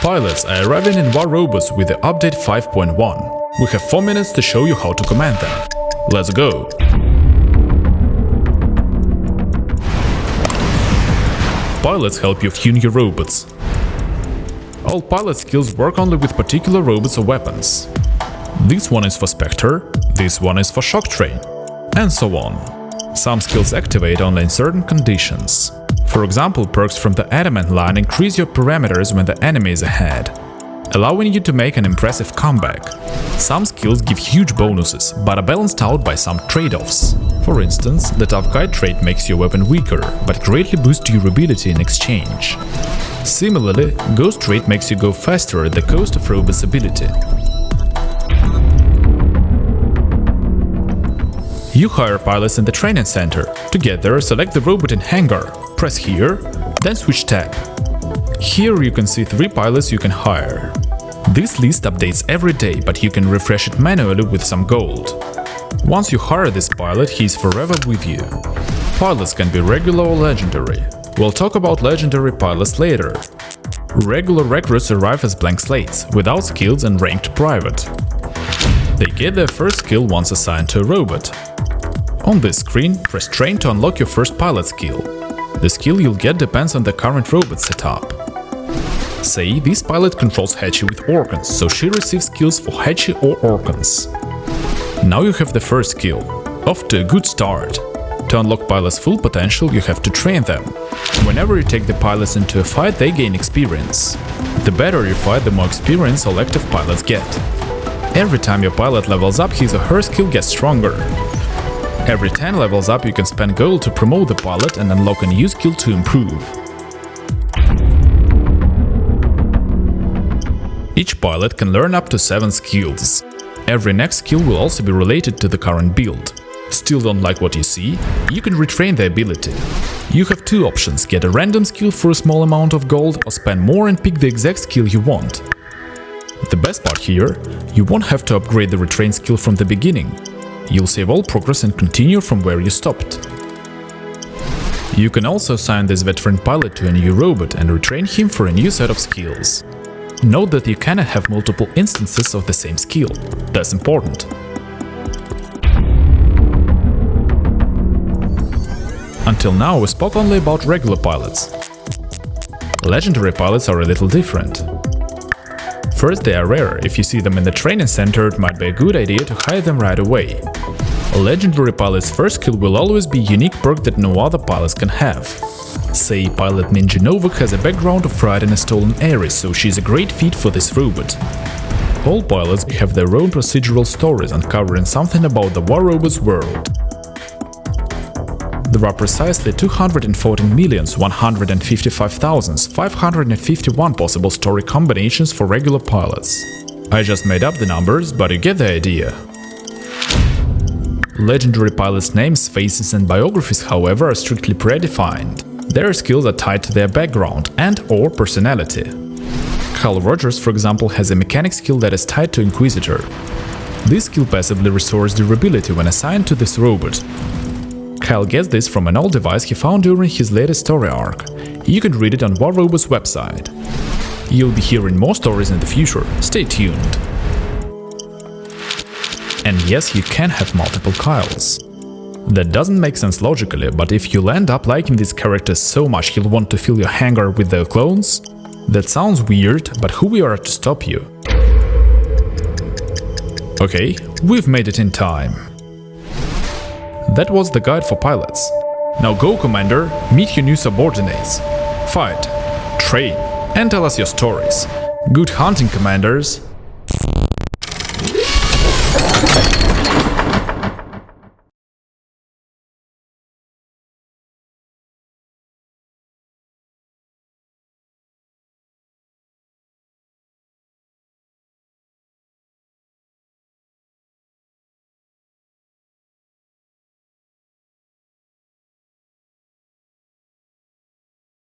Pilots are arriving in War Robots with the update 5.1. We have 4 minutes to show you how to command them. Let's go! Pilots help you tune your robots. All pilot skills work only with particular robots or weapons. This one is for Spectre, this one is for Shock Train, and so on. Some skills activate only in certain conditions. For example, perks from the Adamant line increase your parameters when the enemy is ahead, allowing you to make an impressive comeback. Some skills give huge bonuses, but are balanced out by some trade-offs. For instance, the Tough Guy trait makes your weapon weaker, but greatly boosts durability in exchange. Similarly, Ghost trait makes you go faster at the cost of Robot's ability. You hire pilots in the training center. To get there, select the robot in hangar, press here, then switch tab. Here you can see three pilots you can hire. This list updates every day, but you can refresh it manually with some gold. Once you hire this pilot, he is forever with you. Pilots can be regular or legendary. We'll talk about legendary pilots later. Regular recruits arrive as blank slates, without skills and ranked private. They get their first skill once assigned to a robot. On this screen, press train to unlock your first pilot skill. The skill you'll get depends on the current robot setup. Say, this pilot controls Haechi with Orkans, so she receives skills for Haechi or Orkans. Now you have the first skill. Off to a good start. To unlock pilots' full potential, you have to train them. Whenever you take the pilots into a fight, they gain experience. The better you fight, the more experience all active pilots get. Every time your pilot levels up, his or her skill gets stronger. Every 10 levels up, you can spend gold to promote the pilot and unlock a new skill to improve. Each pilot can learn up to 7 skills. Every next skill will also be related to the current build. Still don't like what you see? You can retrain the ability. You have two options, get a random skill for a small amount of gold or spend more and pick the exact skill you want. The best part here, you won't have to upgrade the retrain skill from the beginning. You'll save all progress and continue from where you stopped. You can also assign this veteran pilot to a new robot and retrain him for a new set of skills. Note that you cannot have multiple instances of the same skill. That's important. Until now we spoke only about regular pilots. Legendary pilots are a little different. First, they are rare. If you see them in the training center, it might be a good idea to hire them right away. A legendary pilot's first skill will always be unique perk that no other pilots can have. Say, pilot Ninja Novak has a background of riding a stolen Ares, so she's a great fit for this robot. All pilots have their own procedural stories uncovering something about the War Robots world. There are precisely 214,155,551 possible story combinations for regular pilots. I just made up the numbers, but you get the idea. Legendary pilots' names, faces and biographies, however, are strictly predefined. Their skills are tied to their background and or personality. Carl Rogers, for example, has a mechanic skill that is tied to Inquisitor. This skill passively restores durability when assigned to this robot. Kyle gets this from an old device he found during his latest story arc. You can read it on War Robots website. You'll be hearing more stories in the future, stay tuned. And yes, you can have multiple Kyles. That doesn't make sense logically, but if you'll end up liking these characters so much you'll want to fill your hangar with their clones, that sounds weird, but who we are to stop you? Okay, we've made it in time. That was the guide for pilots. Now go, Commander, meet your new subordinates. Fight, train, and tell us your stories. Good hunting, Commanders!